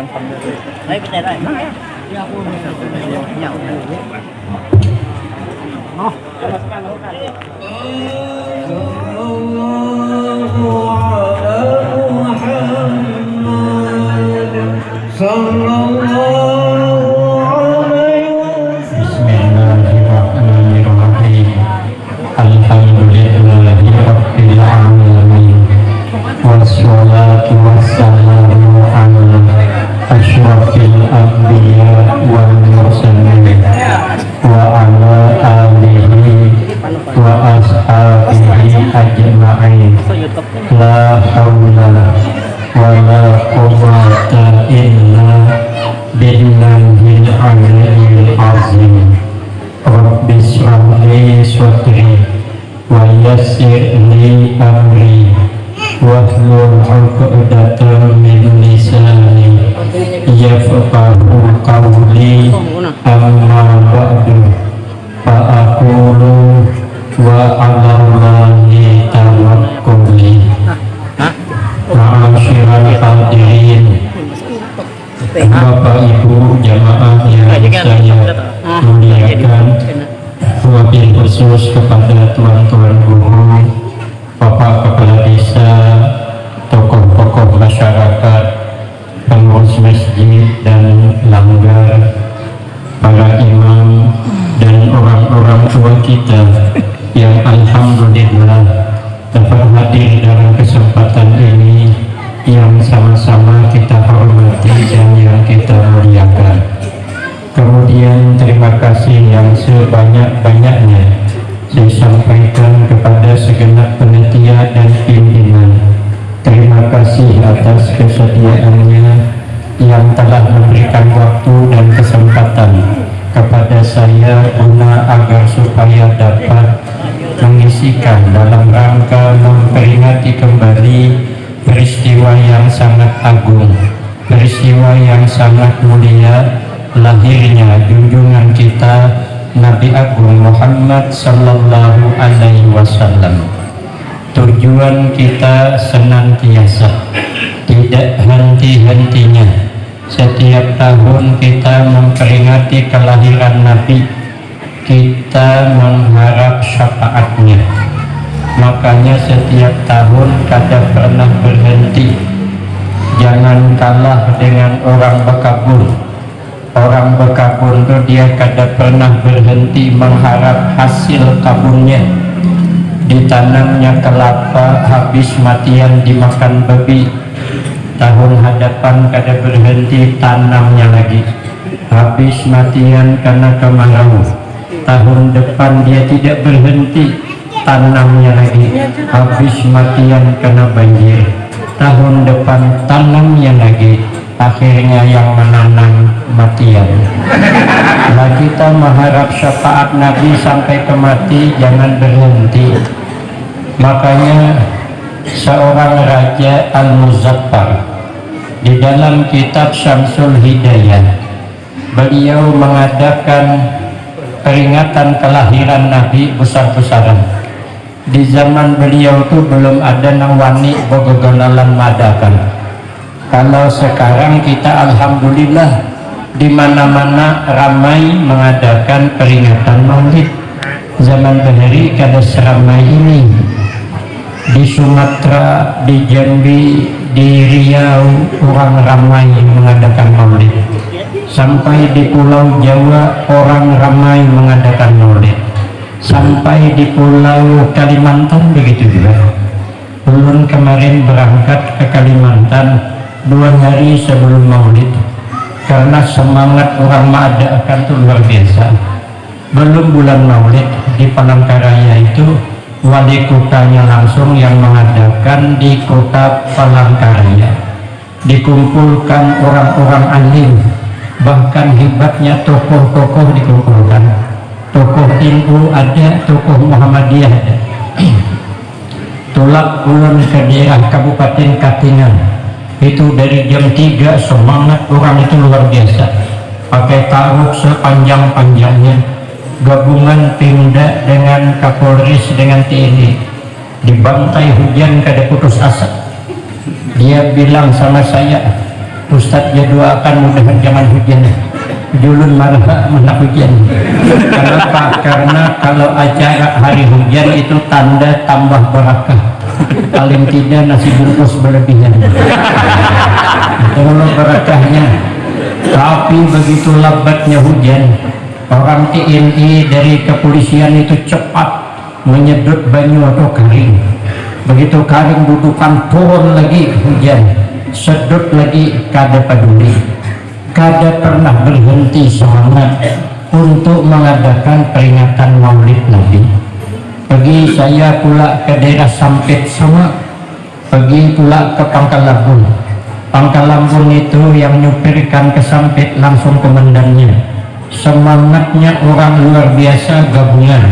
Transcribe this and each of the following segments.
trong phòng được đấy cái này đây. Nó tetap la haula wala quwwata illa aliyyil azim rabbi sadri wa yassir li amri. 'uqdatam min lisani. Yafqahu qawli amma ba'du fa aqulu wa 'ala allahi Ma'asyiral hadirin Bapak Ibu jamaah yang saya muliakan Wabil khusus kepada tuan-tuan guru Bapak Kepala Desa Tokoh-tokoh masyarakat Pengurus masjid dan langgar Para imam dan orang-orang tua kita Yang Alhamdulillah dapat hadir dalam kesempatan ini yang sama-sama kita hormati dan yang kita muliakan. Kemudian terima kasih yang sebanyak-banyaknya saya sampaikan kepada segenap penitia dan pimpinan. Terima kasih atas kesediaannya yang telah memberikan waktu dan kesempatan kepada saya guna agar supaya dapat mengisikan dalam rangka memperingati kembali peristiwa yang sangat agung, peristiwa yang sangat mulia, lahirnya junjungan kita Nabi Agung Muhammad Sallallahu Alaihi Wasallam. Tujuan kita senantiasa tidak henti-hentinya setiap tahun kita memperingati kelahiran Nabi kita mengharap syafaatnya makanya setiap tahun kada pernah berhenti. Jangan kalah dengan orang bekabur orang bekabur itu dia kada pernah berhenti mengharap hasil kabunnya ditanamnya kelapa habis matian dimakan babi. Tahun hadapan kada berhenti tanamnya lagi. Habis matian karena kemarau. Tahun depan dia tidak berhenti tanamnya lagi. Habis matian kena banjir. Tahun depan tanamnya lagi. Akhirnya yang menanam matian. Nah kita mengharap syafaat Nabi sampai ke mati jangan berhenti. Makanya seorang raja Al-Muzaffar di dalam kitab Syamsul Hidayah beliau mengadakan peringatan kelahiran Nabi besar-besaran di zaman beliau itu belum ada nang wani bogogolalan madakan. Kalau sekarang kita Alhamdulillah di mana-mana ramai mengadakan peringatan maulid. Zaman bahari kada seramai ini. Di Sumatera, di Jambi, di Riau orang ramai mengadakan maulid. Sampai di Pulau Jawa orang ramai mengadakan maulid sampai di Pulau Kalimantan begitu juga ulun kemarin berangkat ke Kalimantan dua hari sebelum maulid. Karena semangat orang mengadakan itu luar biasa. Belum bulan maulid di Palangkaraya itu wali kotanya langsung yang mengadakan di kota Palangkaraya. Dikumpulkan orang-orang alim bahkan hebatnya tokoh-tokoh dikumpulkan tokoh NU ada tokoh Muhammadiyah ada. Tulak ulun ke daerah Kabupaten Katingan. Itu dari jam 3 semangat orang itu luar biasa. Pakai taruh sepanjang-panjangnya. Gabungan Pemda dengan Kapolres dengan TNI dibantai hujan kada putus asa. Dia bilang sama saya Ustadz ya doakan mudahan jangan hujan julun marah hujan kenapa karena kalau acara hari hujan itu tanda tambah barakah. Paling tidak nasi bungkus berlebihan. Kalau barakahnya. Tapi begitu lambatnya hujan orang TNI dari kepolisian itu cepat menyedot banyu atau kering begitu kering butuhkan turun lagi hujan. Sedot lagi kada peduli kada pernah berhenti semangat untuk mengadakan peringatan maulid Nabi. Pergi saya pula ke daerah Sampit sama pergi pula ke Pangkal Lampung. Pangkal Lampung itu yang nyupirkan ke Sampit langsung komandannya. Semangatnya orang luar biasa gabungan.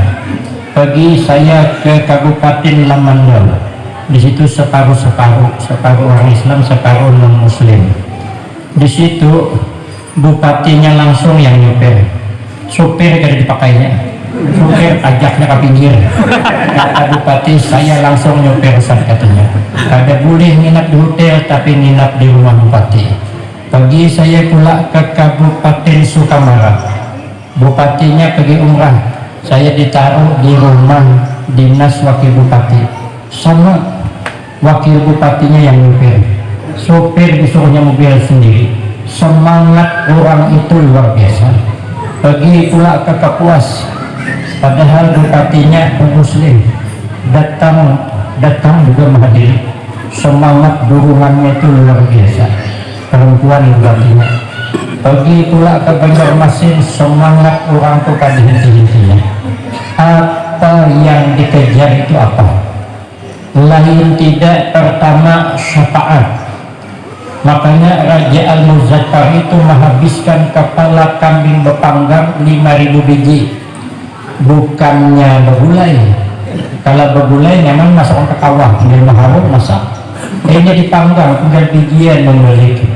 Pergi saya ke Kabupaten Lamandau. Di situ separuh-separuh separuh orang Islam separuh non Muslim di situ bupatinya langsung yang nyupir supir kada dipakainya. Supir ajaknya ke pinggir. Kata bupati saya langsung nyupir saat katanya. Ada boleh nginap di hotel tapi nginap di rumah bupati. Pergi saya pula ke Kabupaten Sukamara. Bupatinya pergi umrah. Saya ditaruh di rumah dinas wakil bupati. Sama wakil bupatinya yang nyupir supir disuruhnya mobil sendiri. Semangat orang itu luar biasa. Pergi pula ke Kapuas. Padahal bupatinya muslim. Datang datang juga menghadiri. Semangat dukungannya itu luar biasa. Perempuan bupatinya pergi pula ke Banjarmasin. Semangat orang itu kan henti-hentinya. Apa yang dikejar itu apa? Lain tidak pertama syafaat makanya Raja Al-Muzakkar itu menghabiskan kepala kambing bepanggang 5000 biji. Bukannya berbulai. Kalau berbulai memang masak ke kawah tinggal maharum masak. Ini dipanggang tinggal bijian memiliki.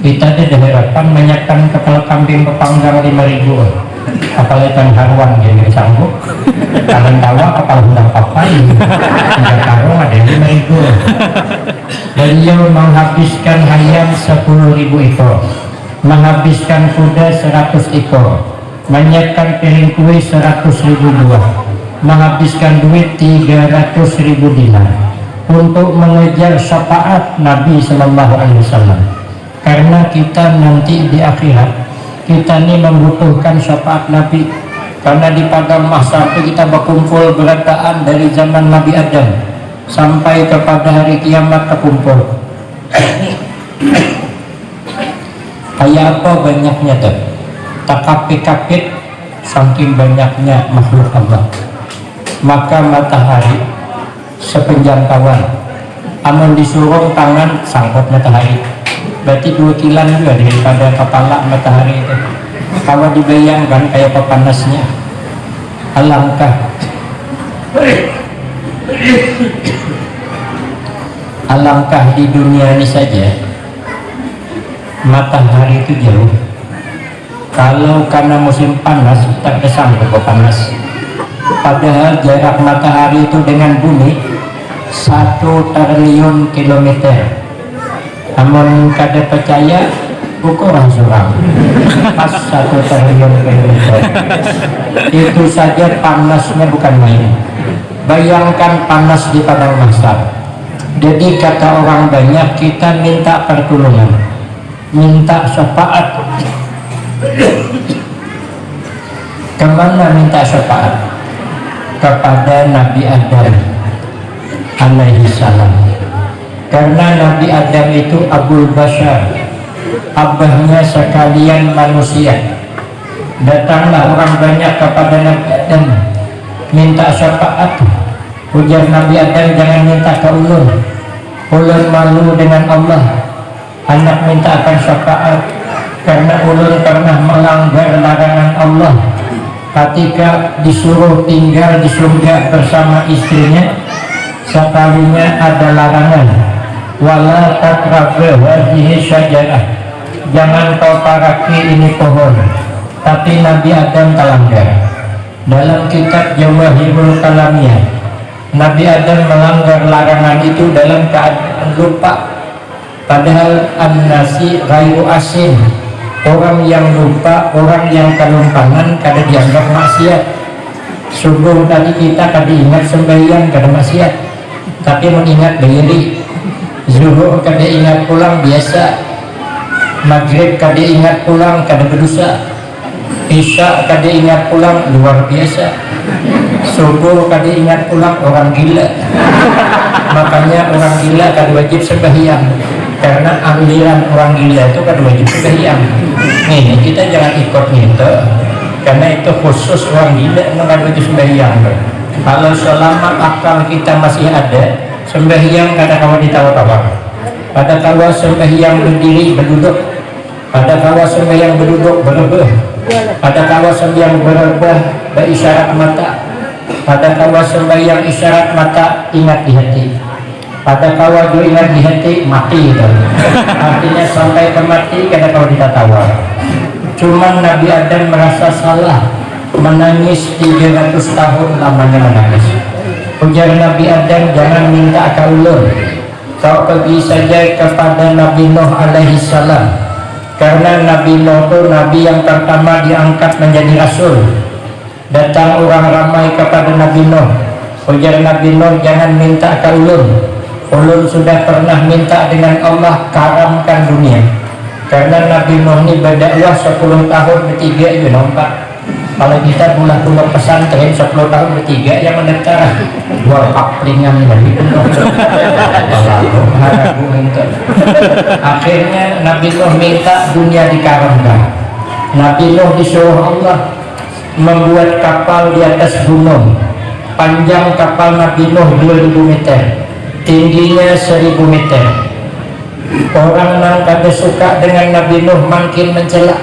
Kita ada harapan menyiapkan kepala kambing bepanggang 5000 apalagi kan haruan jadi sanggup kalau tawa kepala hendak papai tidak taruh ada yang 5000 beliau menghabiskan ayam 10.000 ekor. Menghabiskan kuda 100 ekor. Menyiapkan piring kue 100 ribu buah. Menghabiskan duit 300 ribu dinar. Untuk mengejar syafaat Nabi Shallallahu Alaihi Wasallam. Karena kita nanti di akhirat kita ini membutuhkan syafaat Nabi. Karena di padang mahsyar kita berkumpul berataan dari zaman Nabi Adam sampai kepada hari kiamat terkumpul. Kayak apa banyaknya tuh takapit-kapit saking banyaknya makhluk Allah. Maka matahari sepenjangkauan. Amun disuruh tangan sangkut matahari berarti dua kilan juga daripada kepala matahari itu. Kalau dibayangkan kayak pepanasnya alangkah. Alangkah di dunia ini saja matahari itu jauh. Kalau karena musim panas tak kesanggup panas. Padahal jarak matahari itu dengan bumi satu triliun kilometer namun kada percaya ukuran suram pas satu triliun itu saja panasnya bukan main. Bayangkan panas di padang mahsyar jadi kata orang banyak kita minta pertolongan. Minta syafaat. Ke mana minta syafaat? Kepada Nabi Adam alaihi salam karena Nabi Adam itu Abul Bashar abahnya sekalian manusia. Datanglah orang banyak kepada Nabi Adam minta syafaat. Ujar Nabi Adam jangan minta ke ulun ulun malu dengan Allah. Anak minta akan syafaat karena ulun pernah melanggar larangan Allah. Ketika disuruh tinggal di surga bersama istrinya sekalinya ada larangan wala syajarah. Jangan kau paraki ini pohon tapi Nabi Adam terlanggar dalam kitab Jawahirul Kalamiyah Nabi Adam melanggar larangan itu dalam keadaan lupa. Padahal an-nasi ghairu asin. Orang yang lupa orang yang kelumpangan kada dianggap maksiat. Subuh tadi kita kada ingat sembahyang kada maksiat tapi mengingat diri zuhur kada ingat pulang biasa. Maghrib kada ingat pulang kada berdosa. Isya kada ingat pulang luar biasa. Subuh kada ingat pulang orang gila. Makanya orang gila kada wajib sembahyang karena aliran orang gila itu kan wajib sembahyang nih kita jangan ikut gitu karena itu khusus orang gila nggak wajib sembahyang kalau selama akal kita masih ada sembahyang kata kawan ditawar-tawar pada kala sembahyang berdiri berduduk. Pada kala sembahyang berduduk berebah pada kala sembahyang berebah berisyarat mata. Pada kala sembahyang isyarat mata ingat di hati. Pada kawal ingat di hati mati gitu. artinya sampai ke mati karena kalau kita tawar cuman Nabi Adam merasa salah. Menangis 300 tahun lamanya menangis ujar Nabi Adam jangan minta ke ulur. Kau pergi saja kepada Nabi Nuh alaihi salam. Karena Nabi Nuh itu Nabi yang pertama diangkat menjadi Rasul. Datang orang ramai kepada Nabi Nuh. Ujar Nabi Nuh jangan minta ke ulur. Ulun sudah pernah minta dengan Allah karamkan dunia. Karena Nabi Nuh ini berdakwah 10 tahun bertiga itu nampak kalau kita pulang-pulang pesantren 10 tahun bertiga yang mendaftar. Dua kaplingan dari akhirnya Nabi Nuh minta dunia dikaramkan Nabi Nuh disuruh Allah membuat kapal di atas gunung. Panjang kapal Nabi Nuh 2000 meter. Tingginya seribu meter. Orang yang kada suka dengan Nabi Nuh makin mencela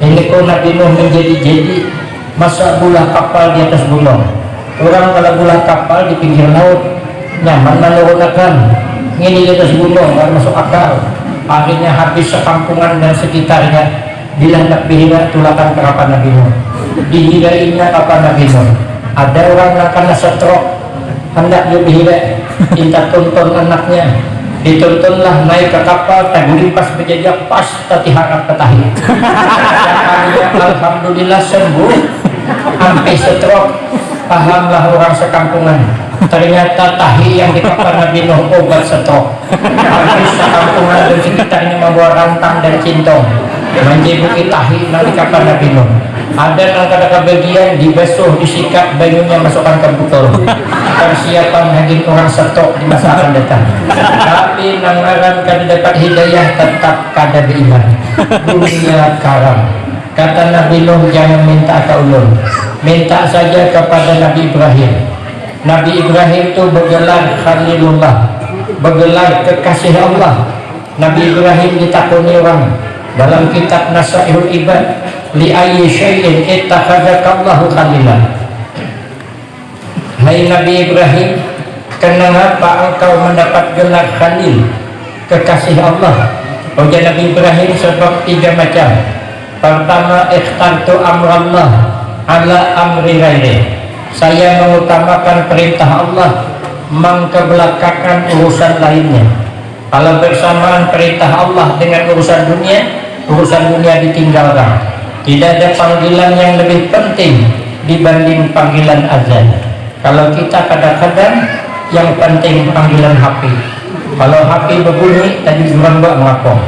ini kok Nabi Nuh menjadi-jadi masa bulah kapal di atas gunung. Orang kalau bulah kapal di pinggir laut nyaman menurunkan. Ini di atas gunung nggak masuk akal. Akhirnya habis sekampungan dan sekitarnya bila nak bihira tulakan kerapan Nabi Nuh dihirainya kapal Nabi Nuh ada orang yang kena stroke hendak dibihira kita tuntun anaknya. Dituntunlah naik ke kapal taguri pas berjajak pas tati harap ketahi Alhamdulillah sembuh sampai stroke pahamlah orang sekampungan. Ternyata tahi yang di kapal Nabi Nuh obat stroke habis sekampungan dan sekitarnya membawa rantang dan cintong menjibuki tahi di kapal Nabi Nuh. Ada yang kata bagian dibasuh disikat banyunya masukkan ke botol persiapan hadir orang setok di masa akan datang. Tapi nangaran kada dapat hidayah tetap kada beriman. Dunia karam kata Nabi Nuh jangan minta ke ulun. Minta saja kepada Nabi Ibrahim. Nabi Ibrahim itu bergelar Khalilullah bergelar kekasih Allah. Nabi Ibrahim ditakuni orang. Dalam kitab Nasaihul Ibad li ayyi syai'in ittakhadhakallahu khalila. Hai Nabi Ibrahim kenapa engkau mendapat gelar khalil kekasih Allah? Ujian Nabi Ibrahim sebab tiga macam pertama ikhtartu amrallah ala amri ghairi. Saya mengutamakan perintah Allah mengkebelakangkan urusan lainnya. Kalau bersamaan perintah Allah dengan urusan dunia urusan dunia ditinggalkan. Tidak ada panggilan yang lebih penting dibanding panggilan azan. Kalau kita kadang-kadang yang penting panggilan HP kalau HP berbunyi tadi bukan mbak ngapong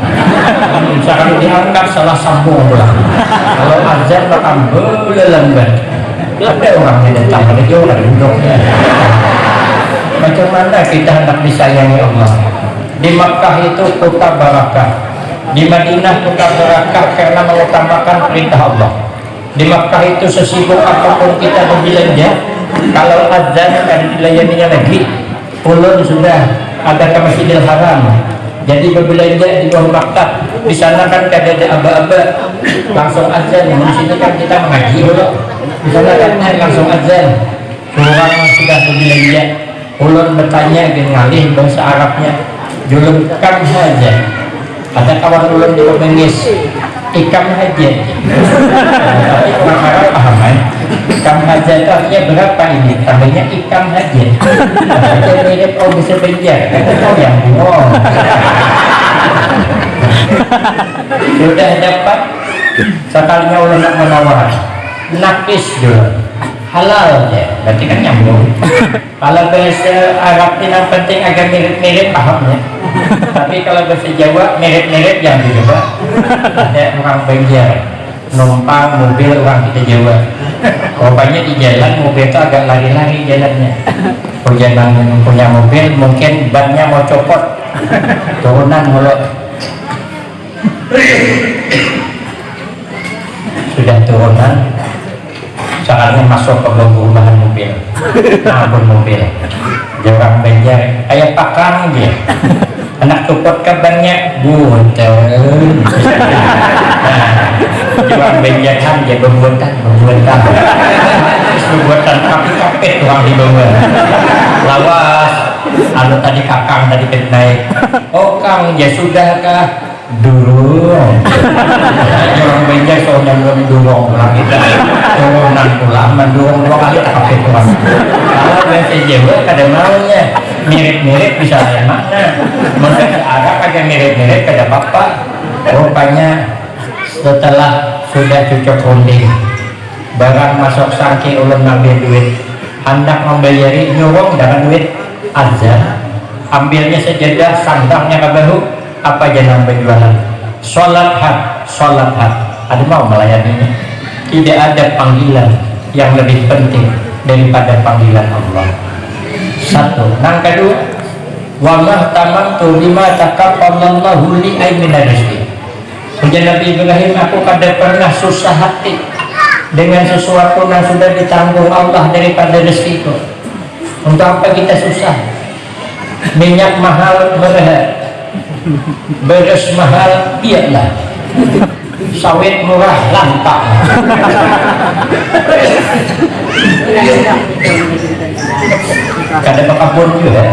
misalkan diangkat salah sambung pulang kalau azan bakal lambat ada orang yang datang ada juga duduk. Macam mana kita hendak disayangi Allah? Di Makkah itu kota barakah di Madinah kota barakah karena mengutamakan perintah Allah. Di Makkah itu sesibuk apa pun kita berbelanja kalau azan kan dilayaninya lagi ulun sudah ada ke Masjidil Haram. Jadi berbelanja di bawah maktab di sana kan ada ada aba-aba. Langsung azan di sini kan kita mengaji. Dulu di sana kan langsung azan orang sudah berbelanja ulun bertanya dengan ngalih bahasa Arabnya. Julum kam saja. Ada kawan ulun di Bengis ikam haja tapi orang paham kan ikam haja itu artinya berapa ini? Tambahnya ikam haja haja mirip oh bisa bejar oh yang oh sudah dapat sekalinya ulun nak menawar. Nakis dulu halal ya berarti kan nyambung. Kalau bahasa Arab yang penting agak mirip-mirip pahamnya tapi kalau bahasa Jawa mirip-mirip yang juga ada orang Banjar numpang mobil orang kita Jawa rupanya di jalan mobil itu agak lari-lari jalannya. Perjalanan punya mobil mungkin bannya mau copot. Turunan mulut. Sudah turunan. Sekarang masuk ke perumahan mobil. Ampun mobil. Dia orang Banjar. Kayak pakang dia. Anak copot kabarnya buntel orang Banjar kan dia pembuatan pembuatan pembuatan tapi kapit orang di bawah. Lawas anu tadi kakang tadi naik. Oh kang ya sudahkah durung. Orang benjai soalnya belum durung orang kita turunan pulang mendurung dua kali pakai tuan kalau bahasa Jawa kadang maunya. Mirip-mirip bisa yang mana. Mungkin Arab agak mirip-mirip kada bapak rupanya setelah sudah cocok runding barang masuk sangki ulun ngambil duit. Hendak membayari nyurung dengan duit azan ambilnya sejadah sandangnya ke bahu apa jenang berjualan sholat had sholat had. Ada mau melayaninya tidak ada panggilan yang lebih penting daripada panggilan Allah. Satu. Nang kedua wa mahtamamtu lima taqabbalallahu li aymina rizki Ujian Nabi Ibrahim aku kada pernah susah hati dengan sesuatu yang sudah ditanggung Allah daripada rezekiku untuk apa kita susah? Minyak mahal berhad beres mahal iyalah. Sawit murah lantak. Kada pakapun juga.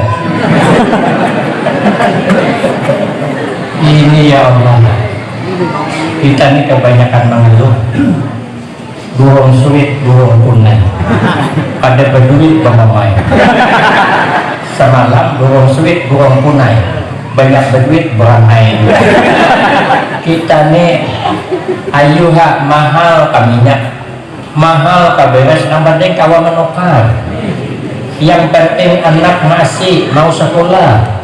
Ini ya Allah kita ini kebanyakan mengeluh. Burung sulit burung punai pada berduit bangamai semalam burung sulit burung punai banyak berduit beramai kita nih ayuha mahal kaminyak mahal kaberes yang penting kawan menukar yang penting anak masih mau sekolah.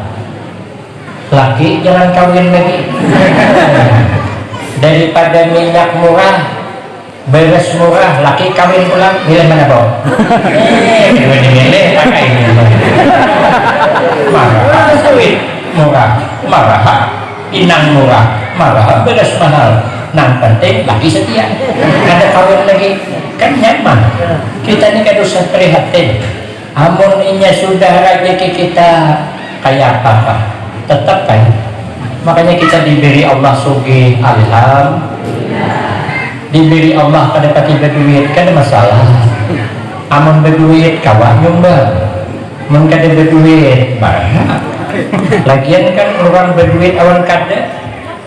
Laki jangan kawin lagi daripada minyak murah beres murah laki kawin pulang milih mana bro eh milih milih pakai ini marah. Sawit murah marah. Inang murah marah. Beres mahal. Nah penting lagi setia. Ada kawin lagi kan nyaman. Kita ini kan usah prihatin. Amun inya sudah rezeki kita kayak apa apa tetap kan makanya kita diberi Allah sugi alham diberi Allah pada pati berduit kan masalah. Amun berduit kawan nyumbang mun kada berduit banyak lagian kan orang berduit awan kada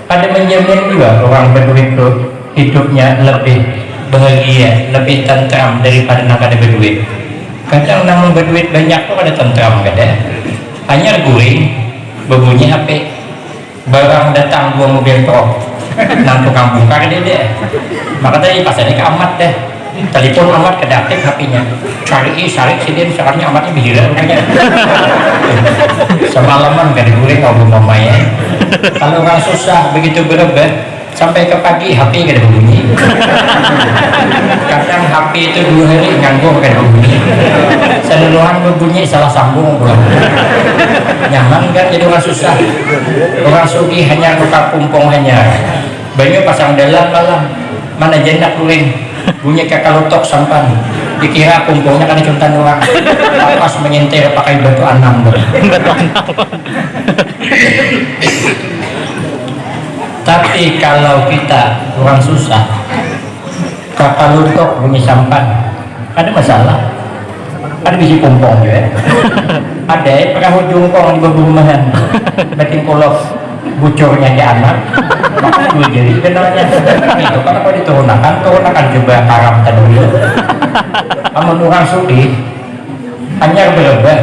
ada menjamin juga orang berduit itu hidupnya lebih bahagia lebih tentram daripada nak ada berduit. Kadang namun berduit banyak tuh ada tentram kada. Hanya guring berbunyi HP barang datang dua mobil truk nang tukang bongkar dia deh maka tadi pas ada amat deh telepon amat ke aktif HP-nya cari cari sini sekarang amatnya bihiran semalaman gak diguling ngobrol mamanya kalau orang susah begitu berobat sampai ke pagi HP gak ada bunyi. Kadang HP itu dua hari nganggur gak ada bunyi. Seluruhan berbunyi salah sambung belum nyaman kan jadi orang susah? Orang sugi hanya luka pumpung hanya. Banyak pasang dalam malam. Mana jendak luring? Bunyi kakak lotok sampan. Dikira pumpungnya kan contan orang. Pas menyentir pakai batu anam batu anam tapi kalau kita orang susah kapal untuk bunyi sampan ada masalah. Ada biji pompong juga ada ya perahu jungkong di bawah rumahan. Batin kolok bucornya di anak maka dua jadi benarnya itu kalau kau diturunakan? Turunakan coba karam tadi. Amun orang suki hanya berubah.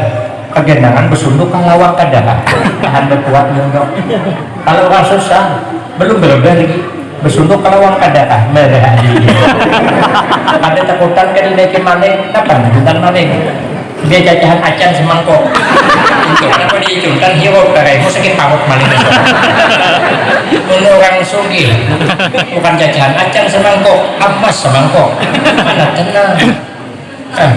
Kegenangan bersunduk kalawang kadang. Tahan berkuat nyunggok kalau orang susah belum berubah lagi bersuntuk kalau ada kah merah ada takutan kan dinaikin maning kapan? Jutaan maning dia jajahan acan semangkok. Untuk kenapa diicunkan hero karai mau sakit pamuk maling. Orang sugi bukan jajahan acan semangkok amas semangkok. Mana tenang. Eh,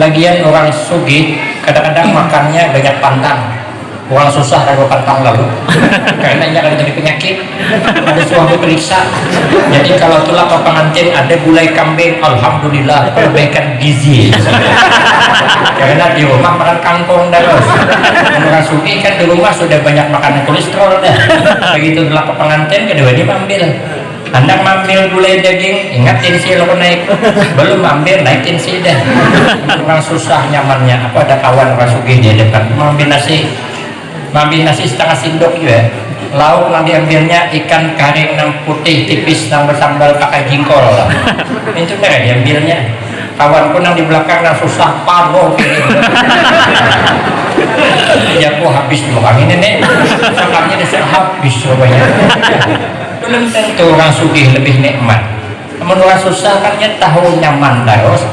lagian orang sugi kadang-kadang makannya banyak pantang orang susah kalau pantang lalu. Karena ini akan jadi penyakit. Ada suami periksa. Jadi kalau tulang pengantin ada gulai kambing Alhamdulillah perbaikan gizi. Karena di rumah makan kangkung terus. Orang suki kan di rumah sudah banyak makanan kolesterol dah. Begitu tulang pengantin kedua dia ambil anda ambil gulai daging ingat tensi lo naik. Belum ambil naik tensi dah. Orang susah nyamannya. Apa ada kawan rasuki dia dekat ambil nasi ngambil nasi setengah sendok juga lauk yang diambilnya ikan karing yang putih tipis yang bersambal pakai jingkol lah. itu kan diambilnya. Kawan pun yang di belakang yang susah paro ya aku habis dua ini nih sakarnya sudah habis semuanya belum tentu orang sugih lebih nikmat. Namun orang susah kan tahu nyaman terus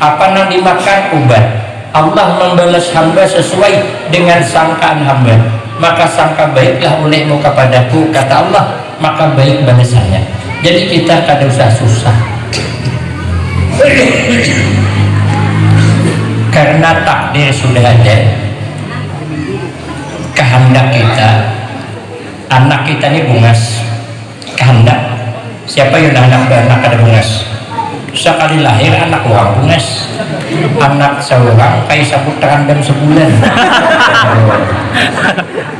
apa yang dimakan ubat Allah membalas hamba sesuai dengan sangkaan hamba. Maka sangka baiklah olehmu kepadaku kata Allah. Maka baik balasannya jadi kita kada usah susah. Karena takdir sudah ada. Kehendak kita. Anak kita ini bungas. Kehendak. Siapa yang hendak anak ada bungas sekali lahir anak orang bungas anak seorang kayak sabut terandam sebulan.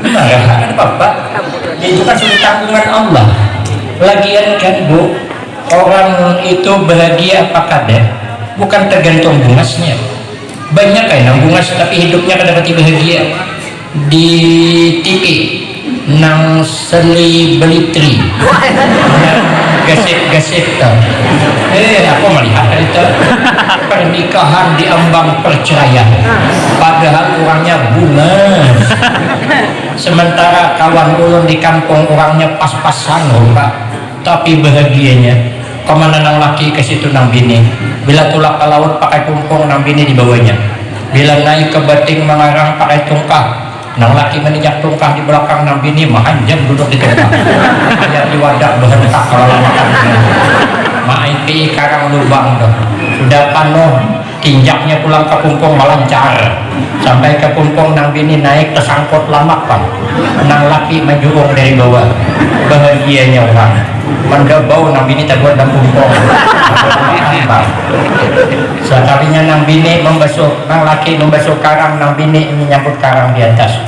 Marah bapak itu kan sudah tanggungan Allah. Lagian kan bu orang itu bahagia apa kada bukan tergantung bungasnya banyak kan bungas tapi hidupnya kada dapat bahagia di TV nang seli belitri gasip-gasip eh aku melihat itu pernikahan di ambang perceraian. Padahal orangnya bunga sementara kawan ulun di kampung orangnya pas-pasan pak. Tapi bahagianya ke mana nang laki ke situ nang bini? Bila tulak ke laut pakai kumpung nang bini di bawahnya. Bila naik ke bating mengarang pakai tungkah nang laki menijak tungkah di belakang nang bini mahanjam duduk di tungkah hanya di wadah berhentak kalau makan. Maipi karang lubang tuh sudah penuh tinjaknya pulang ke pumpung melancar sampai ke pumpung nang bini naik tersangkut lama pak. Nang laki menjurung dari bawah. Bahagianya orang manda bau nang bini terbuat dan pumpung. Sekalinya nang bini membasuh nang laki membasuh karang nang bini menyambut karang di atas.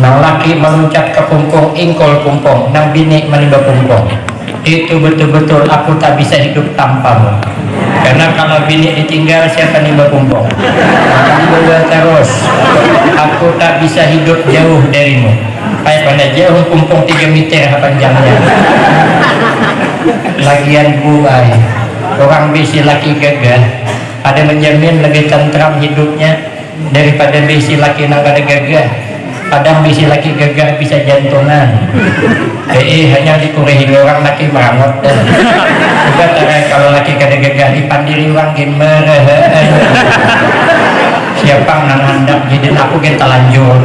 Nang laki meluncat ke pumpung ingkol pumpung. Nang bini menimba pumpung itu betul-betul aku tak bisa hidup tanpamu karena kalau bini ditinggal siapa nimba pumpung maka terus. Aku tak bisa hidup jauh darimu kayak pada jauh pumpung 3 meter panjangnya lagian buai orang bisi laki gagah ada menjamin lebih tentram hidupnya daripada bisi laki nang gagah kadang bisa laki gagah bisa jantungan. Eh, hanya dikurehi orang laki meramot juga tarai kalau laki kada gagah dipandiri orang gimana siapa nang hendak jadi aku kita lanjut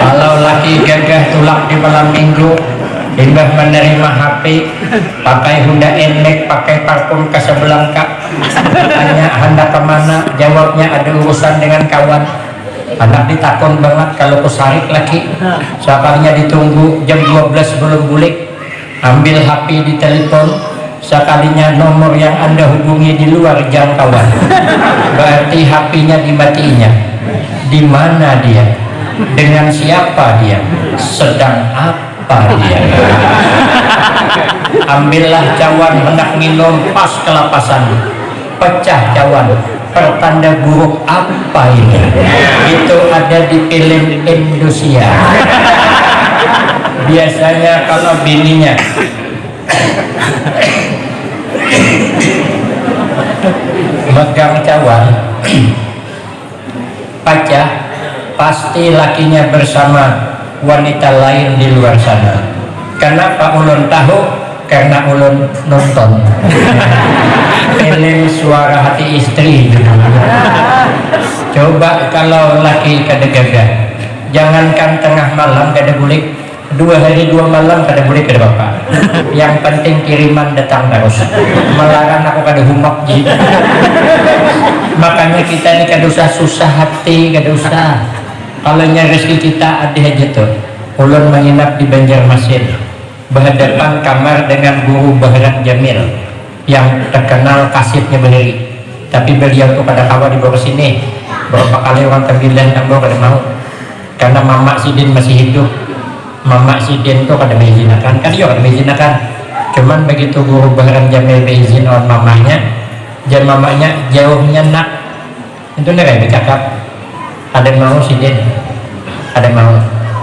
kalau laki gagah tulak di malam minggu Imbah menerima HP pakai Honda Enek pakai parfum Casablanca. Tanya hendak ke mana? Jawabnya ada urusan dengan kawan anak ditakon banget kalau kusarik lagi. Sekalinya ditunggu jam 12 belum bulik ambil HP di telepon. Sekalinya nomor yang anda hubungi di luar jangkauan. Berarti HP-nya dimatiinya di mana dia? Dengan siapa dia? Sedang apa dia? Ambillah cawan hendak minum pas kelapasan. Pecah cawan pertanda buruk apa ini? Itu ada di film Indonesia. Biasanya kalau bininya. Megang cawan pecah. Pasti lakinya bersama wanita lain di luar sana. Kenapa ulun tahu? Karena ulun nonton film suara hati istri. Coba kalau laki kada gagah jangankan tengah malam kada bulik dua hari dua malam kada boleh kada bapak yang penting kiriman datang terus. Melarang aku kada humak ji. Makanya kita ini kada usah susah hati kada usah. Kalau rezeki kita ada aja tuh. Ulun menginap di Banjarmasin. Berhadapan kamar dengan guru Bahran Jamil yang terkenal kasihnya berdiri. Tapi beliau tuh pada kawan di bawah sini berapa kali orang terbilang tambah pada mau. Karena mama Sidin masih hidup. Mama Sidin tuh kada mengizinkan kan dia kada mengizinkan cuman begitu guru Bahran Jamil berizin on mamanya dan mamanya jauhnya nak. Itu nih bercakap. Ada mau Sidin? Ada mau.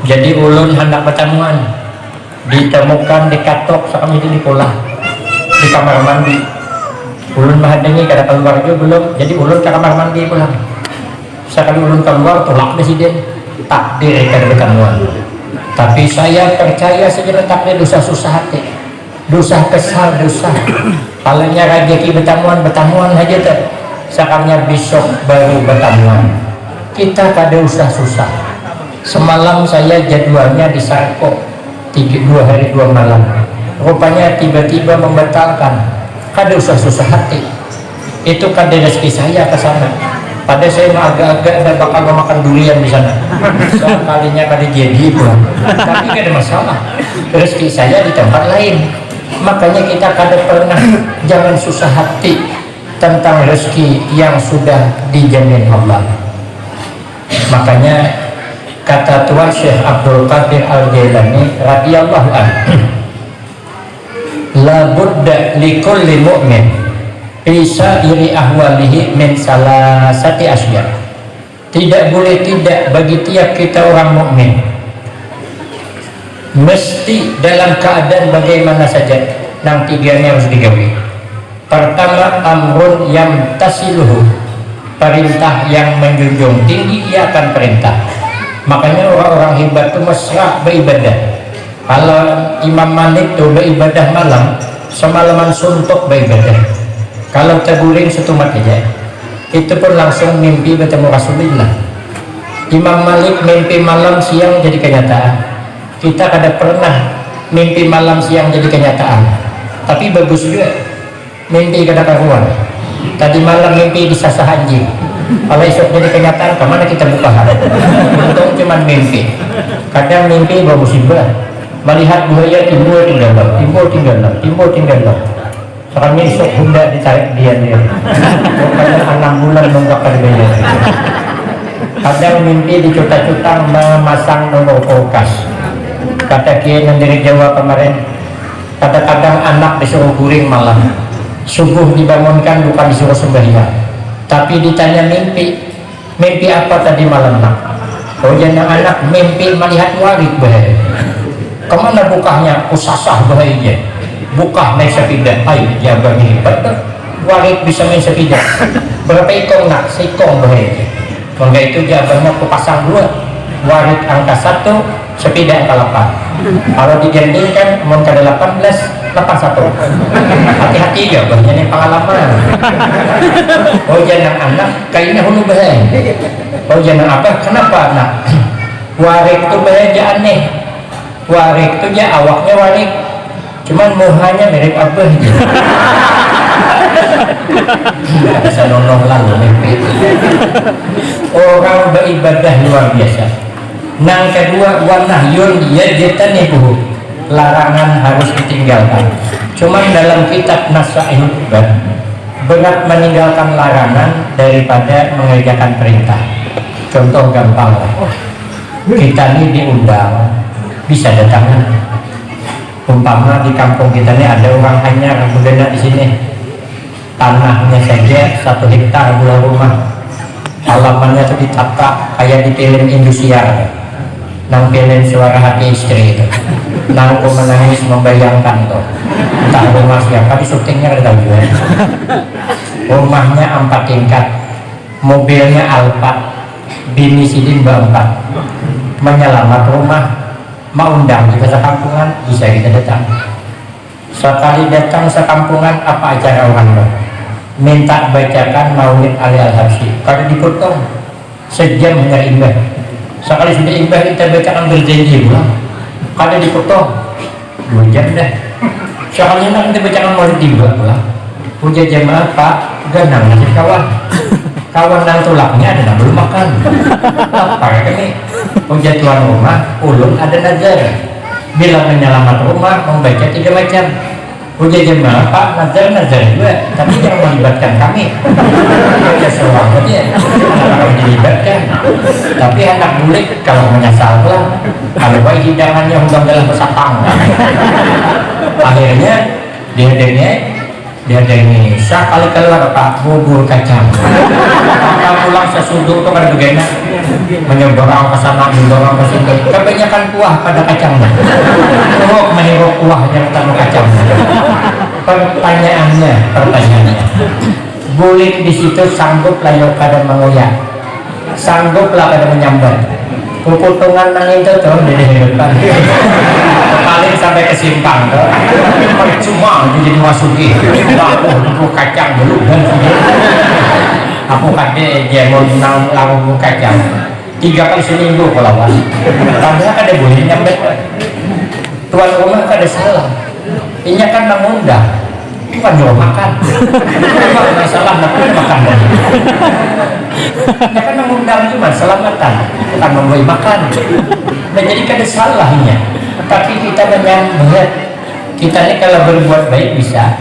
Jadi ulun hendak pertemuan. Ditemukan di katok sekarang itu di pola di kamar mandi. Ulun mahadangi kada keluar juga belum. Jadi ulun ke kamar mandi pulang. Sekali ulun keluar tolak presiden takdir kada pertemuan tapi saya percaya saja takdir dosa susah hati. Dosa kesal dosa. Kalanya rezeki bertamuan bertamuan aja tuh sekarangnya besok baru bertamuan kita kada usah susah. Semalam saya jadwalnya di Sarko. Tiga, dua hari dua malam rupanya tiba-tiba membatalkan. Kada usah susah hati. Itu kada rezeki saya ke sana. Pada saya agak-agak dan bakal makan durian di sana. Sekalinya kada jadi pulang tapi kada masalah. Rezeki saya di tempat lain. Makanya kita kada pernah jangan susah hati tentang rezeki yang sudah dijamin Allah. Makanya kata Tuan Syekh Abdul Qadir Al-Jailani radhiyallahu anhu la budda likulli mu'min bisa iri ahwalihi min salasati asya. Tidak boleh tidak bagi tiap kita orang mukmin mesti dalam keadaan bagaimana saja. Yang tiganya harus digawi. Pertama amrun yang tasiluhu. Perintah yang menjunjung tinggi ia akan perintah. Makanya orang-orang hebat itu mesra beribadah kalau Imam Malik itu beribadah malam semalaman suntuk beribadah. Kalau terguling setumat aja itu pun langsung mimpi bertemu Rasulullah. Imam Malik mimpi malam siang jadi kenyataan. Kita kada pernah mimpi malam siang jadi kenyataan. Tapi bagus juga. Mimpi kada karuan. Tadi malam mimpi di sasa anjing. Kalau esok jadi kenyataan ke mana kita buka? Hati untung cuma mimpi. Kadang mimpi bawa musibah melihat buaya timbul tinggal timbul tinggal timbul tinggal sekarang esok bunda ditarik dia dia. Pokoknya enam bulan nunggak kerjanya kadang mimpi dicuta-cuta memasang nomor kulkas. Kata kiai dari Jawa kemarin kadang-kadang anak disuruh guring malam. Subuh dibangunkan bukan disuruh sembahyang tapi ditanya mimpi. Mimpi apa tadi malam nak? Oh anak mimpi melihat warik bahaya ke mana bukahnya kusasah bahaya bukah naik sepidah ayo jaga ini warik bisa main sepidah berapa ikong nak? Seikong bahaya maka itu jawabannya aku pasang dua. Warid angka satu sepeda angka 8 kalau digandingkan mau ke 18 81 hati-hati jawabannya ini pengalaman. Oh jangan anak kayaknya hulu bahaya oh jangan apa? Kenapa anak warik itu bahaya aneh warik itu ya awaknya warik cuman muhanya mirip abah bisa nolong lalu mimpi orang beribadah luar biasa. Yang kedua wanahyun yajtanibuhu larangan harus ditinggalkan. Cuman dalam kitab Ibad berat meninggalkan larangan daripada mengerjakan perintah. Contoh gampang kita ini diundang bisa datang. Umpama di kampung kita ini ada orang hanya kemudian di sini. Tanahnya saja satu hektar bulan rumah. Halamannya itu ditata kayak di film Indosiar. Nang film suara hati istri itu. Nang aku menangis membayangkan tuh. Entah rumah siapa di syutingnya ada juga. Rumahnya empat tingkat. Mobilnya Alphard. Bini sidin empat menyelamat rumah mau undang kita sekampungan bisa kita datang. Sekali datang sekampungan apa acara orang lo? Minta bacakan maulid Ali Al-Habsyi. Kalau dipotong. Sejam hanya imbah. Sekali sudah imbah kita bacakan berjanji pulang. Kalau dipotong. Dua jam dah. Nak kita bacakan maulid tiba pulang. Puja jamaah pak ganang nasib kawan kawan dan tulangnya ada belum makan lapar kami puja tuan rumah ulun ada nazar bila menyelamat rumah membaca tiga macam. Puja jemaah pak nazar nazar juga. Tapi jangan melibatkan kami. Ya seorang aja kalau dilibatkan. Tapi anak bulik kalau menyesal lah kalau baik hidangannya undang dalam pesatang akhirnya dia dia dia ini kali keluar pak bubur kacang. Maka pulang sesuduk tuh kan begini menyodorong ke sana mendorong ke sini kebanyakan kuah pada kacangnya oh meniru kuah yang ketemu kacang. Pertanyaannya pertanyaannya. Bulik di situ sanggup layok pada mengoyak. Sanggup lah pada menyambar kukutungan nang itu tuh di depan paling sampai ke simpang tuh cuma jadi masuki. Aku aku kacang dulu dan aku kade jemon nang lagu kacang. Tiga kali seminggu kalau pas padahal ada boleh nyampe. Tuan rumah ada salah ini kan mengundang bukan jual makan. Masalah makan. Ini kan mengundang cuma selamatan. Bukan memberi makan. Jadi kada salahnya. Tapi kita menyambut kita ini kalau berbuat baik bisa.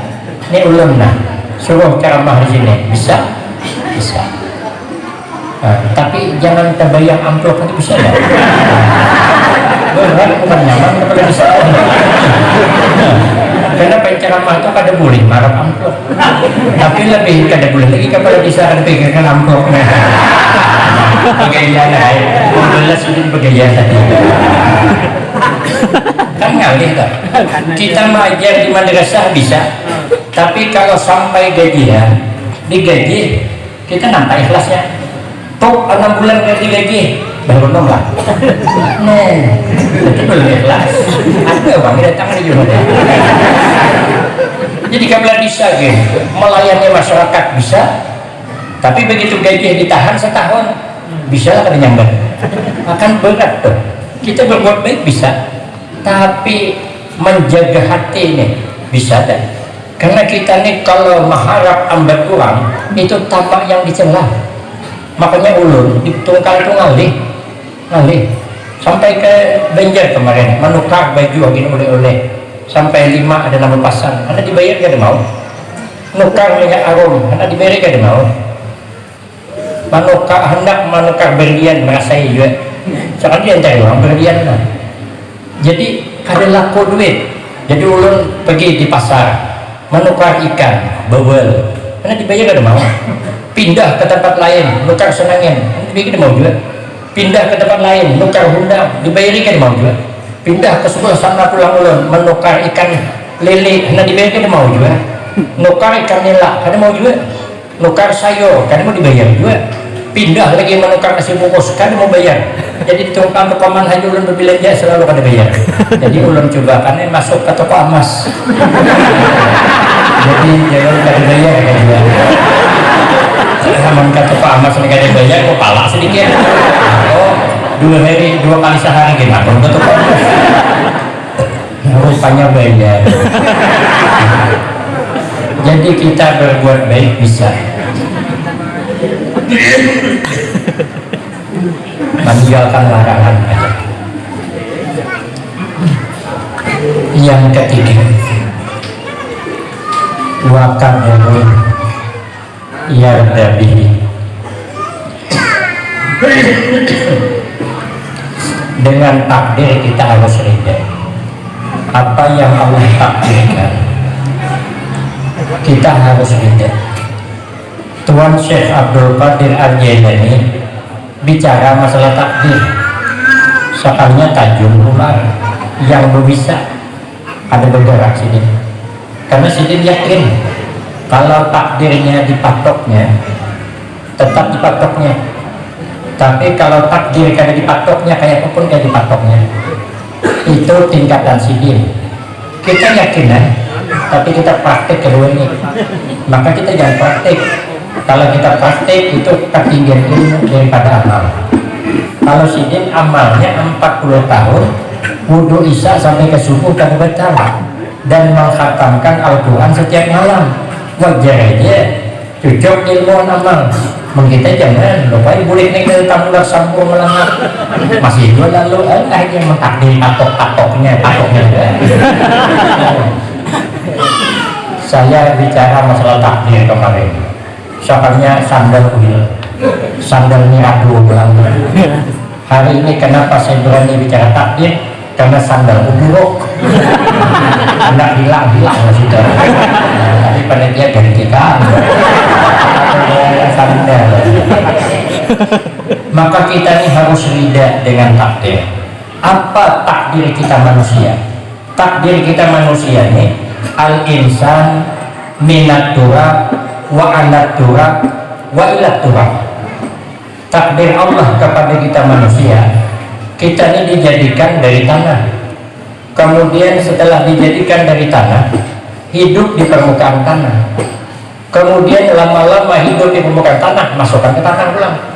Ini nah suruh ceramah di sini. Bisa? Bisa. Nah, tapi jangan terbayang amplop nanti bisa ya berat bukan nyaman kalau bisa karena penceramah itu kada boleh marah amplop. Tapi lebih kada boleh lagi kalau bisa ada pikirkan amplop. Bagaimana ya sudah bagaimana tadi. Kan ngalih tak kita mengajar di madrasah bisa. Tapi kalau sampai gajian digaji kita nampak ikhlasnya. Tok enam bulan gaji gaji baru nolak nah itu belum ikhlas. Ada bang datang di juga jadi kabel bisa gitu. Melayani masyarakat bisa tapi begitu gaji ditahan setahun bisa lah kada nyambat akan berat tuh. Kita berbuat baik bisa tapi menjaga hati ini bisa dan karena kita nih kalau mengharap ambil kurang itu tampak yang dicela. Makanya ulun ditungkal itu ngalih ngalih. Sampai ke Banjar kemarin menukar baju agin oleh-oleh sampai lima ada nama pasang anda dibayar gak ada mau. Nukar lihat arum anda dibayar gak ada mau. Menukar hendak menukar berlian merasai juga. Sekarang dia cari orang berlian lah. Jadi ada laku duit. Jadi ulun pergi di pasar menukar ikan bawel karena dibayar gak ada mau. Pindah ke tempat lain nukar senangin. Dibayar mau juga. Pindah ke tempat lain nukar hundang dibayar kan mau juga pindah ke sebelah sana pulang ulun menukar ikan lele. Karena dibayar kan mau juga. Nukar ikan nila karena mau juga. Nukar sayur karena mau dibayar juga. Pindah lagi menukar nasi bungkus kan mau bayar. Jadi tukang paman haji ulun berbelanja selalu kada bayar. Jadi ulun coba kan masuk ke toko emas. Jadi jangan kada bayar kan dia. Sama ke toko emas ini kada bayar kok palak sedikit. Oh dua hari dua kali sehari gimana ke toko emas rupanya bayar. Jadi kita berbuat baik bisa. Meninggalkan larangan aja. Yang ketiga. Wakadarun yardabihi dengan takdir kita harus ridha apa yang Allah takdirkan kita harus ridha Tuan Syekh Abdul Qadir Al-Jailani bicara masalah takdir. Soalnya tajum ular yang bisa ada bergerak sini. Karena sini yakin kalau takdirnya dipatoknya tetap dipatoknya tapi kalau takdir karena dipatoknya kayak apa pun kayak dipatoknya itu tingkatan sidin kita yakin kan tapi kita praktek ini. Maka kita jangan praktek. Kalau kita praktek itu ketinggian ilmu daripada amal. Kalau sidin amalnya 40 tahun wudhu isya sampai ke subuh kan batal dan menghatamkan Al-Quran setiap malam. Wajar aja. Cocok ilmu amal mengkita jangan lupa boleh nih dari tamu sampul melanggar masih dua lalu eh akhirnya mentakdir patok-patoknya patoknya saya bicara masalah takdir kemarin soalnya sandal kuil sandalnya aduh belanda hari ini kenapa saya berani bicara takdir karena sandal buruk tidak hilang-hilang sudah nah, tapi panitia gantikan sandal maka kita ini harus rida dengan takdir. Apa takdir kita manusia? Takdir kita manusia ini al-insan minat turab wa alat turab wa ilat turab. Takdir Allah kepada kita manusia kita ini dijadikan dari tanah. Kemudian setelah dijadikan dari tanah hidup di permukaan tanah. Kemudian lama-lama hidup di permukaan tanah masukkan ke tanah ulang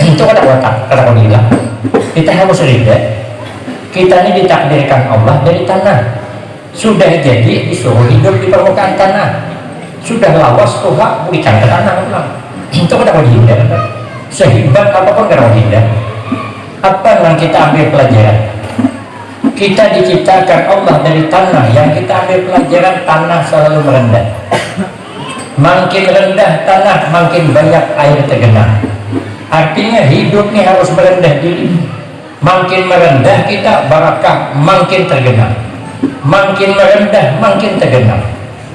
itu ada otak ada hilang kita harus rida kita ini ditakdirkan Allah dari tanah. Sudah jadi disuruh hidup di permukaan tanah. Sudah lawas Tuhan berikan ke tanah ulang. Itu ada dihindar sehebat apa pun kalau tidak apa yang kita ambil pelajaran? Kita diciptakan Allah dari tanah. Yang kita ambil pelajaran tanah selalu merendah. Makin rendah tanah makin banyak air tergenang artinya hidup ini harus merendah diri. Makin merendah kita barakah makin tergenang. Makin merendah makin tergenang.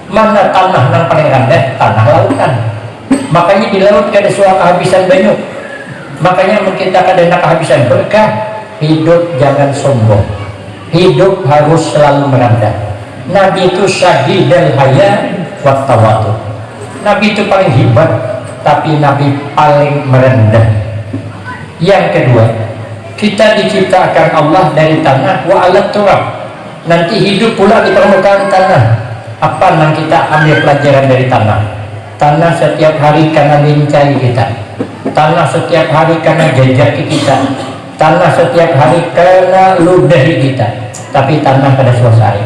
Mana tanah yang paling rendah? Tanah lautan. Makanya di laut ada suara kehabisan banyak. Makanya kita kadang kehabisan berkah hidup jangan sombong. Hidup harus selalu merendah. Nabi itu syahid dan haya wattawatu Nabi itu paling hebat tapi Nabi paling merendah. Yang kedua kita diciptakan Allah dari tanah. Wa alat turab. Nanti hidup pula di permukaan tanah. Apa yang kita ambil pelajaran dari tanah? Tanah setiap hari karena lincai kita. Tanah setiap hari karena jejaki kita. Tanah setiap hari karena ludahi kita. Tapi tanah pada suasana.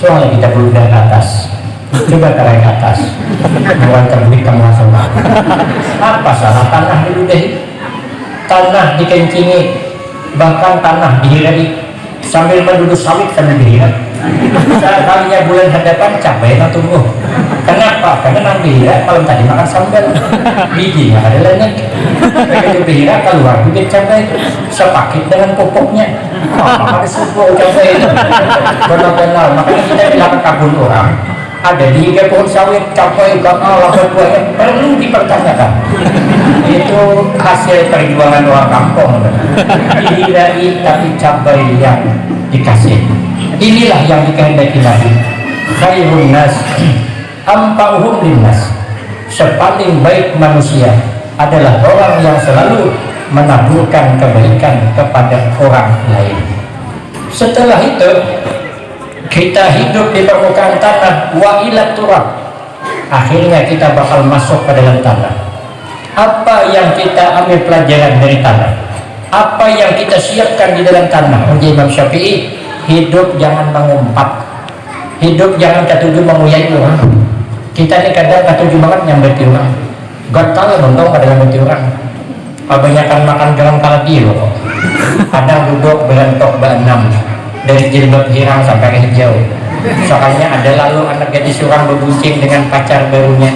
Soalnya kita beludah ke atas coba tarik ke atas. Mulai terbit kamu langsung apa salah tanah diludahi tanah dikencingi. Bahkan tanah dihirari sambil menduduk sawit sambil saat kalinya bulan hadapan cabai yang tumbuh. Kenapa? karena nang bihira malam tadi makan sambal. Bijinya ada lainnya. Begitu bihira keluar bibit cabai. Sepakit dengan pupuknya. Oh, ada suku cabai? Itu benar-benar. Makanya kita bilang kabun orang ada tiga pohon sawit capai karena laba buahnya perlu dipertanyakan. Itu hasil perjuangan orang kampung. Dihirai tapi cabai yang dikasih. Inilah yang dikehendaki Nabi khairun nas ampauhum linnas. Sepaling baik manusia adalah orang yang selalu menaburkan kebaikan kepada orang lain. Setelah itu kita hidup di permukaan tanah wa ila turab. Akhirnya kita bakal masuk ke dalam tanah. Apa yang kita ambil pelajaran dari tanah? Apa yang kita siapkan di dalam tanah? Uji Imam Syafi'i hidup jangan mengumpat. Hidup jangan ketujuh menguyai orang. Kita ini kadang ketujuh banget nyambeti orang. Gak tahu nonton pada nyambeti orang. Kebanyakan makan garam kaladi loh kadang duduk berantok enam dari jilbab hirang sampai ke hijau. Soalnya ada lalu anak gadis orang berbuncing dengan pacar barunya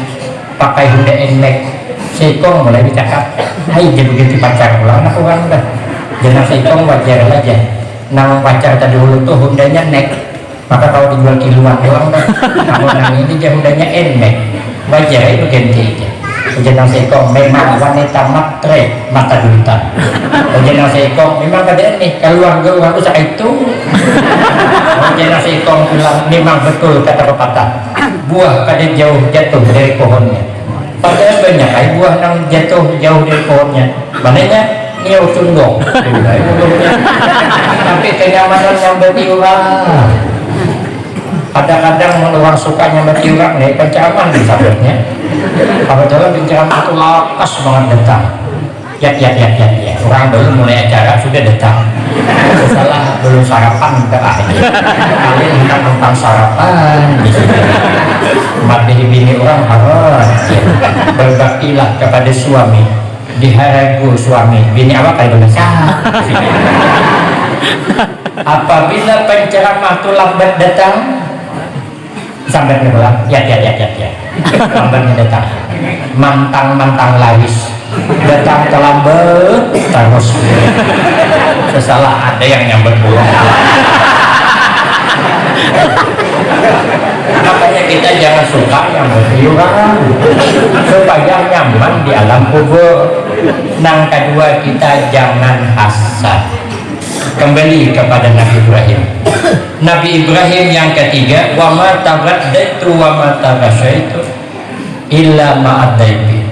pakai Hyundai N-Max Seikong mulai bercakap hai dia begitu pacar pulang anak orang udah jangan Seikong wajar aja. Nama pacar tadi dulu tuh Hyundai-nya Nek maka kalau dijual kiloan doang dah. Kalau nang ini dia Hyundai-nya N-Max wajar itu ganti aja Ujian Seikong memang wanita matre mata duta Ujian Seikong memang ada nih keluarga orang itu itu Ujian Seikong bilang memang betul kata pepatah. Buah kada jauh jatuh dari pohonnya. Padahal banyak ay buah nang jatuh jauh dari pohonnya. Mananya niau tundong tapi kenyamanan yang bertiuran kadang-kadang orang suka nyamati orang nih pencaman di sahabatnya dalam pencaman itu lakas banget datang. Ya ya ya ya ya. Orang belum mulai acara sudah datang. Salah belum sarapan akhir kalian hendak tentang sarapan sini. Mati bini orang harus berbaktilah kepada suami. Diharagu suami. Bini apa kali belasah apabila penceramah itu lambat datang sampai pulang ya ya ya ya ya. Lambatnya datang. Mantang mantang lawis. Datang terlambat terus. Sesalah ada yang nyamber pulang makanya kita jangan suka yang berliuran supaya nyaman di alam kubur. Nang kedua kita jangan hasad kembali kepada Nabi Ibrahim. Nabi Ibrahim yang ketiga wa ma tabaddaitu wa ma tabasyaitu illa ma'adaibi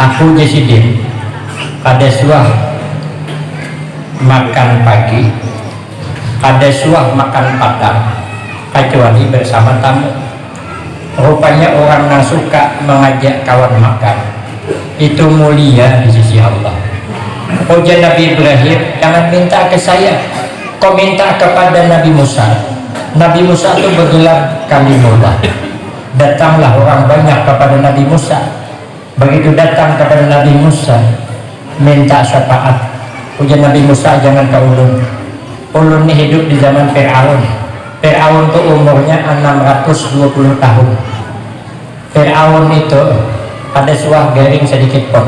aku Jesidin pada suah makan pagi pada suah makan padang kecuali bersama tamu. Rupanya orang yang suka mengajak kawan makan itu mulia di sisi Allah. Ujian Nabi Ibrahim jangan minta ke saya. Kau minta kepada Nabi Musa. Nabi Musa itu bergelar kalimullah. Datanglah orang banyak kepada Nabi Musa. Begitu datang kepada Nabi Musa minta syafaat. Ujian Nabi Musa jangan ke ulun. Ulun ini hidup di zaman Fir'aun. Fir'aun itu umurnya 620 tahun. Fir'aun itu ada suah garing sedikit pun.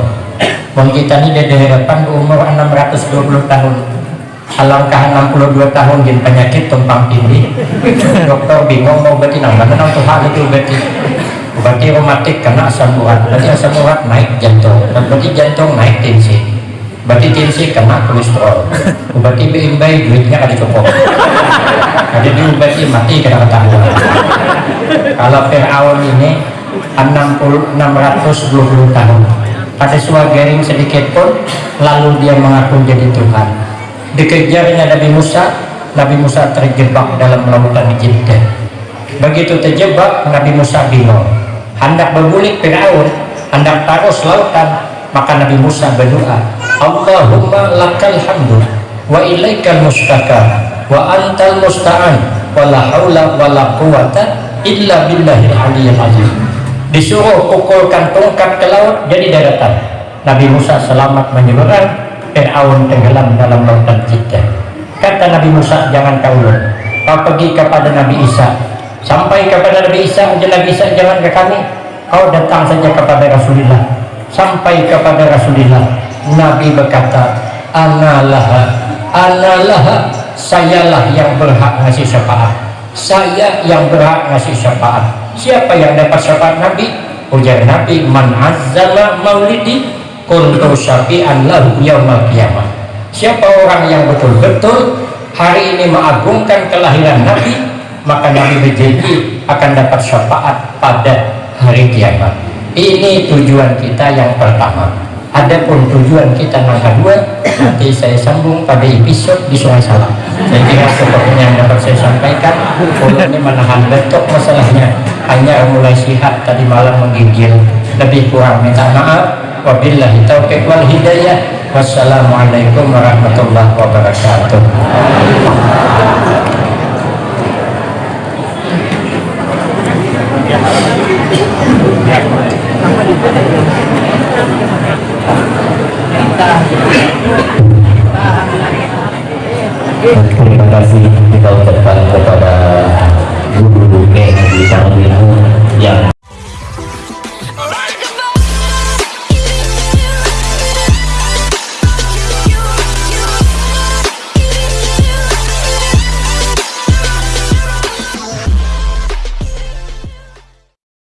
Wong kita ini dari depan umur 620 tahun. Alangkah 62 tahun gin penyakit tumpang tindih. Dokter bingung mau berarti nang mana nang Tuhan itu berarti. Berarti rematik kena asam urat berarti asam urat naik jantung. Berarti jantung naik tensi berarti tensi kena kolesterol. Berarti beimbai duitnya kada cukup. Jadi diobati mati kena ketahuan. Kalau Fir'aun ini 60 620 tahun. Suara garing sedikit pun lalu dia mengaku jadi Tuhan. Dikejarnya Nabi Musa Nabi Musa terjebak dalam lautan Jeddah begitu terjebak Nabi Musa bingung. Hendak bergulik Fir'aun hendak taruh lautan maka Nabi Musa berdoa Allahumma lakal hamdu wa ilaikal mustaka wa antal musta'an wa la hawla wa la quwata illa billahil aliyyil azim disuruh pukulkan tongkat ke laut jadi daratan Nabi Musa selamat menyeberang Fir'aun tenggelam dalam lautan Jeddah. Kata Nabi Musa jangan kau kau pergi kepada Nabi Isa. Sampai kepada Nabi Isa aja Nabi Isa jangan ke kami. Kau datang saja kepada Rasulullah. Sampai kepada Rasulullah. Nabi berkata analah analah sayalah yang berhak ngasih syafaat. Saya yang berhak ngasih syafaat siapa yang dapat syafaat Nabi? Ujar Nabi man azzala maulidi kuntu syafi'an lahu yaumal qiyamah. Siapa orang yang betul-betul hari ini mengagungkan kelahiran Nabi maka Nabi berjanji akan dapat syafaat pada hari kiamat. Ini tujuan kita yang pertama Adapun tujuan kita yang kedua nanti saya sambung pada episode di Sungai Salam. Saya kira sepertinya yang dapat saya sampaikan ini menahan betok masalahnya. Hanya mulai sihat tadi malam menggigil. Lebih kurang minta maaf. Wabillahi taufiq wal hidayah. Wassalamualaikum warahmatullahi wabarakatuh Terima kasih kita ucapkan kepada guru-guru di yang